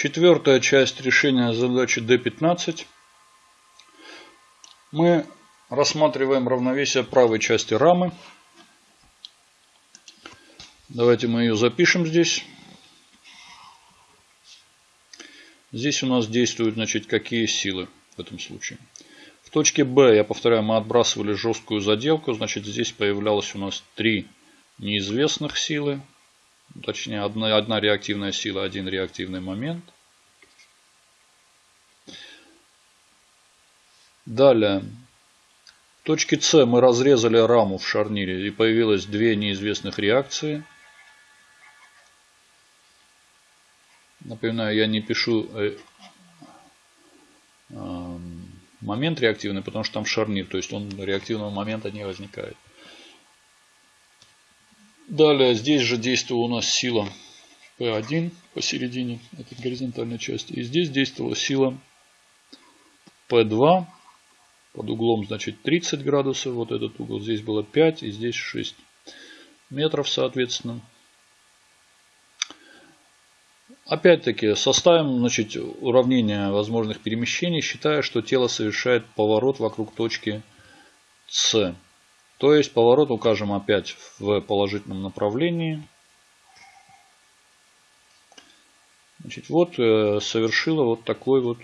Четвертая часть решения задачи D15. Мы рассматриваем равновесие правой части рамы. Давайте мы ее запишем здесь. Здесь у нас действуют значит, какие силы в этом случае. В точке B, я повторяю, мы отбрасывали жесткую заделку. Значит, здесь появлялось у нас три неизвестных силы. Точнее, одна, одна реактивная сила, один реактивный момент. Далее. В точке С мы разрезали раму в шарнире и появилось две неизвестных реакции. Напоминаю, я не пишу э, э, момент реактивный, потому что там шарнир, то есть он реактивного момента не возникает. Далее здесь же действовала у нас сила P1 посередине этой горизонтальной части. И здесь действовала сила P2 под углом значит 30 градусов. Вот этот угол здесь было 5 и здесь 6 метров соответственно. Опять-таки составим значит, уравнение возможных перемещений, считая, что тело совершает поворот вокруг точки С. То есть поворот укажем опять в положительном направлении. Значит, вот э, совершила вот такой вот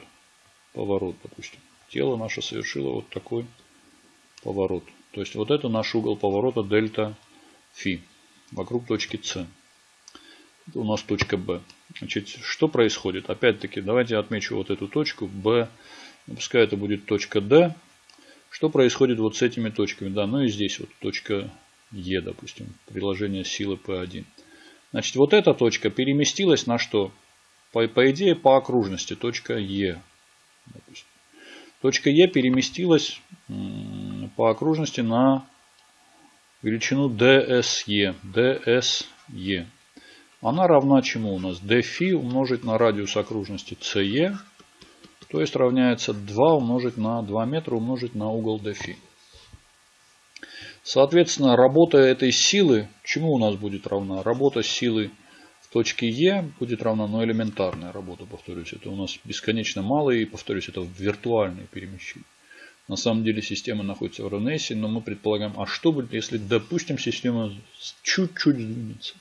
поворот, допустим. Тело наше совершило вот такой поворот. То есть вот это наш угол поворота дельта фи вокруг точки С. Это у нас точка Б. Значит, что происходит? Опять-таки, давайте отмечу вот эту точку B. Пускай это будет точка D. Что происходит вот с этими точками? Да, ну и здесь вот точка Е, допустим, приложение силы P1. Значит, вот эта точка переместилась на что? По, по идее, по окружности, точка Е. Допустим. Точка Е переместилась по окружности на величину DSE. DSE. Она равна чему у нас? dφ умножить на радиус окружности CE, то есть равняется 2 умножить на 2 метра умножить на угол dφ. Соответственно, работа этой силы, чему у нас будет равна? Работа силы в точке Е будет равна, но элементарная работа, повторюсь. Это у нас бесконечно мало и, повторюсь, это виртуальные перемещения. На самом деле система находится в равновесии, но мы предполагаем, а что будет, если, допустим, система чуть-чуть сдвинется?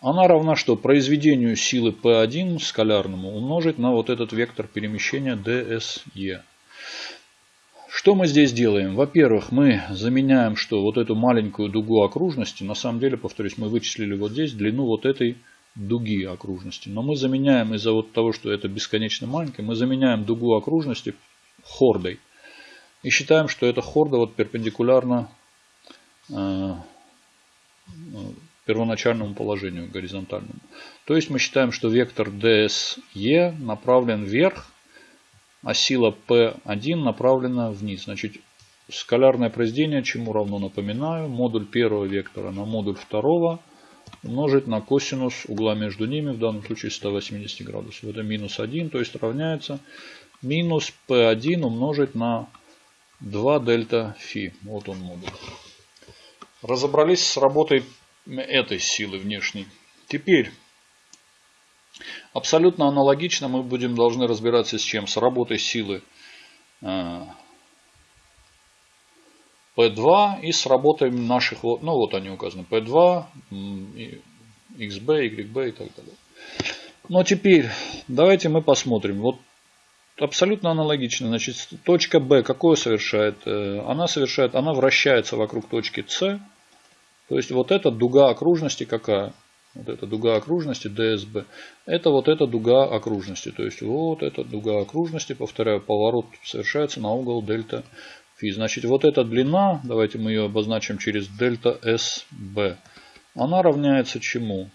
Она равна что? Произведению силы P1 скалярному умножить на вот этот вектор перемещения DSE. Что мы здесь делаем? Во-первых, мы заменяем что? Вот эту маленькую дугу окружности. На самом деле, повторюсь, мы вычислили вот здесь длину вот этой дуги окружности. Но мы заменяем из-за вот того, что это бесконечно маленькое, мы заменяем дугу окружности хордой. И считаем, что эта хорда вот перпендикулярна э, первоначальному положению горизонтальному. То есть мы считаем, что вектор DSE направлен вверх, а сила P1 направлена вниз. Значит, скалярное произведение чему равно, напоминаю, модуль первого вектора на модуль второго умножить на косинус угла между ними, в данном случае 180 градусов. Это минус 1, то есть равняется минус P1 умножить на 2 дельта фи. Вот он модуль. Разобрались с работой этой силы внешней. Теперь, абсолютно аналогично мы будем должны разбираться с чем? С работой силы P2 э, и с работой наших, ну вот они указаны, P2, XB, YB и так далее. Но теперь давайте мы посмотрим. Вот абсолютно аналогично. Значит, точка B какое совершает? Э, она совершает, она вращается вокруг точки C то есть вот эта дуга окружности какая? Вот эта дуга окружности DSB. Это вот эта дуга окружности. То есть вот эта дуга окружности, повторяю, поворот совершается на угол дельта фи. Значит вот эта длина, давайте мы ее обозначим через дельта SB. Она равняется чему?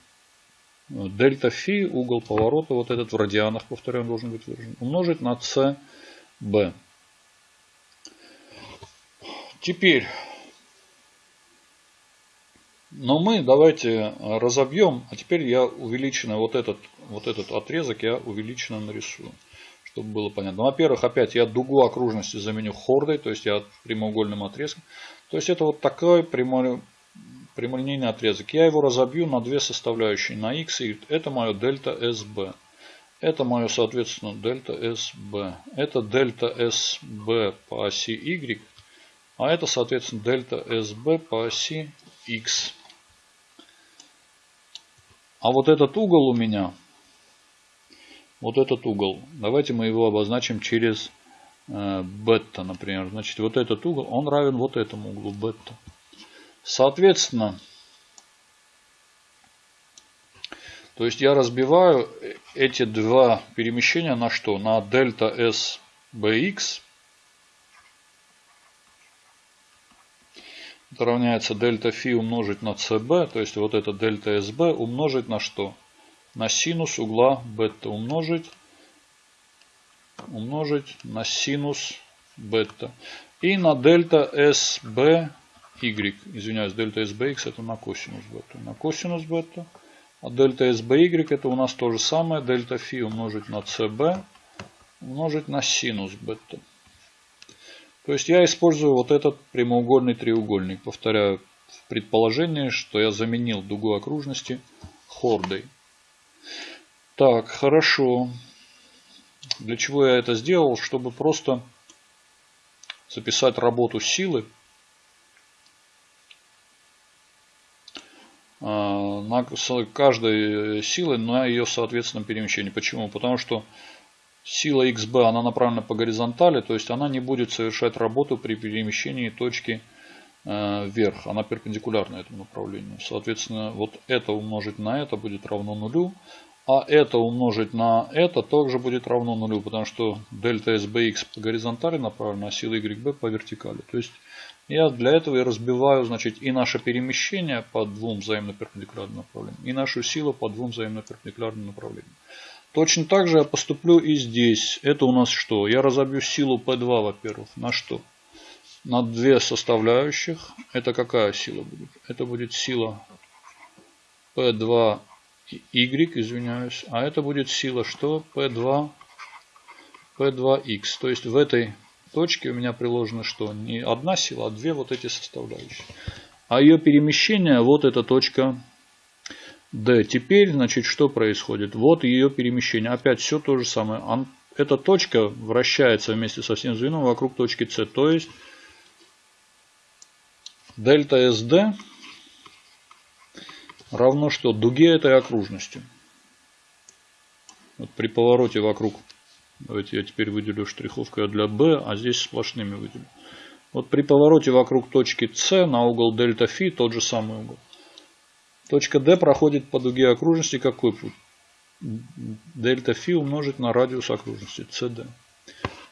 Дельта фи, угол поворота, вот этот в радианах, повторяю, должен быть выражен, умножить на CB. Теперь но мы давайте разобьем, а теперь я увеличенно вот этот, вот этот отрезок я увеличенно нарисую, чтобы было понятно. Во-первых, опять я дугу окружности заменю хордой, то есть я прямоугольным отрезком. То есть это вот такой прямой, прямолинейный отрезок. Я его разобью на две составляющие, на x и. Это мое дельта SB. Это мое, соответственно, дельта SB. Это дельта SB по оси Y. А это, соответственно, дельта SB по оси X. А вот этот угол у меня, вот этот угол, давайте мы его обозначим через э, бета, например. Значит, вот этот угол, он равен вот этому углу бета. Соответственно, то есть я разбиваю эти два перемещения на что? На дельта S bx. Это равняется дельта фи умножить на cb. То есть вот это дельта sb умножить на что? На синус угла бета умножить. Умножить на синус бета. И на дельта sb y. Извиняюсь, дельта sbx это на косинус бета. На косинус бета. А дельта SBY это у нас то же самое. Дельта φ умножить на CB умножить на синус бета. То есть я использую вот этот прямоугольный треугольник. Повторяю в предположении, что я заменил дугу окружности хордой. Так, хорошо. Для чего я это сделал? Чтобы просто записать работу силы А, на каждой силы на ее соответственном перемещении. Почему? Потому что сила XB она направлена по горизонтали, то есть она не будет совершать работу при перемещении точки э, вверх. Она перпендикулярна этому направлению. Соответственно, вот это умножить на это будет равно нулю. А это умножить на это также будет равно нулю, потому что дельта SBX по горизонтали направлена, а сила YB по вертикали. То есть я для этого и разбиваю значит, и наше перемещение по двум взаимно перпендикулярным направлениям, и нашу силу по двум взаимно перпендикулярным направлениям. Точно так же я поступлю и здесь. Это у нас что? Я разобью силу P2, во-первых, на что? На две составляющих. Это какая сила будет? Это будет сила P2Y, извиняюсь. А это будет сила что? P2, P2X. То есть в этой точке у меня приложено что? Не одна сила, а две вот эти составляющие. А ее перемещение, вот эта точка D. Теперь, значит, что происходит? Вот ее перемещение. Опять все то же самое. Эта точка вращается вместе со всем звеном вокруг точки C. То есть, дельта SD равно что? Дуге этой окружности. Вот при повороте вокруг Давайте я теперь выделю штриховкой для B, а здесь сплошными выделю. Вот при повороте вокруг точки С на угол дельта φ тот же самый угол. Точка D проходит по дуге окружности какой путь? Дельта φ умножить на радиус окружности CD.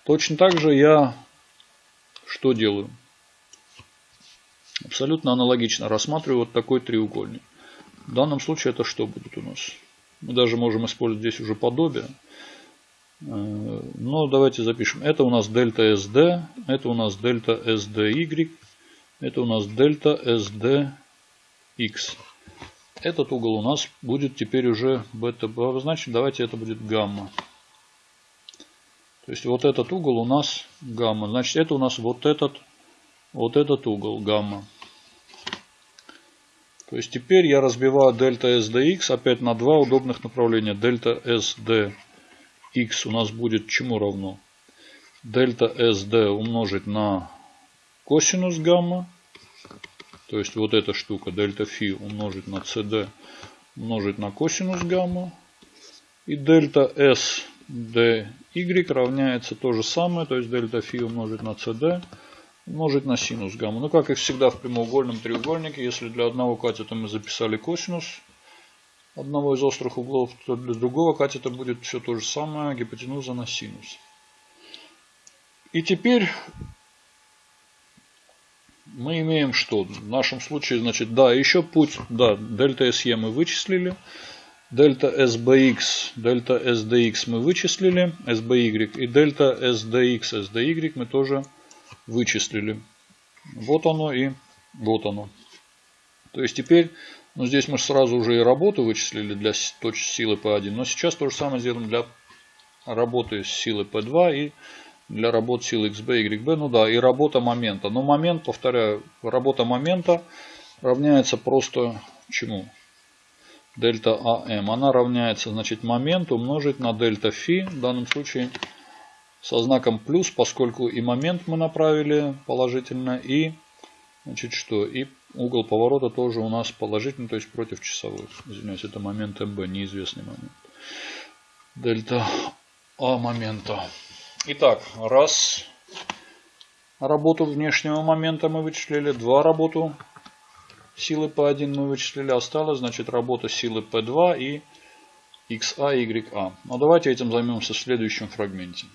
Точно так же я что делаю? Абсолютно аналогично рассматриваю вот такой треугольник. В данном случае это что будет у нас? Мы даже можем использовать здесь уже подобие. Э, Но давайте запишем. Это у нас дельта SD, это у нас дельта SDY, это у нас дельта SDX. Этот угол у нас будет теперь уже бета обозначен. Давайте это будет гамма. То есть вот этот угол у нас гамма. Значит это у нас вот этот, вот этот угол гамма. То есть теперь я разбиваю дельта SDX опять на два удобных направления. Дельта SD x у нас будет чему равно? Дельта SD умножить на косинус гамма. То есть вот эта штука дельта φ умножить на CD умножить на косинус гамма. И дельта SDY равняется то же самое. То есть дельта φ умножить на CD умножить на синус гамма. Ну как и всегда в прямоугольном треугольнике, если для одного катета мы записали косинус, одного из острых углов, то для другого катета будет все то же самое, гипотенуза на синус. И теперь мы имеем что? В нашем случае, значит, да, еще путь, да, дельта SE мы вычислили. Дельта SBX, дельта SDX мы вычислили, SBY. И дельта SDX, SDY мы тоже вычислили. Вот оно и вот оно. То есть теперь ну, здесь мы сразу уже и работу вычислили для точки силы P1. Но сейчас то же самое сделаем для работы с силой P2 и для работы силы XB, YB. Ну да, и работа момента. Но момент, повторяю, работа момента равняется просто чему? дельта АМ. Она равняется, значит, момент умножить на дельта фи. В данном случае со знаком плюс, поскольку и момент мы направили положительно, и, значит, что, и угол поворота тоже у нас положительный, то есть против часовой. Извиняюсь, это момент МБ, неизвестный момент. Дельта А момента. Итак, раз работу внешнего момента мы вычислили, два работу силы P1 мы вычислили, осталось, значит, работа силы P2 и XA, YA. Но давайте этим займемся в следующем фрагменте.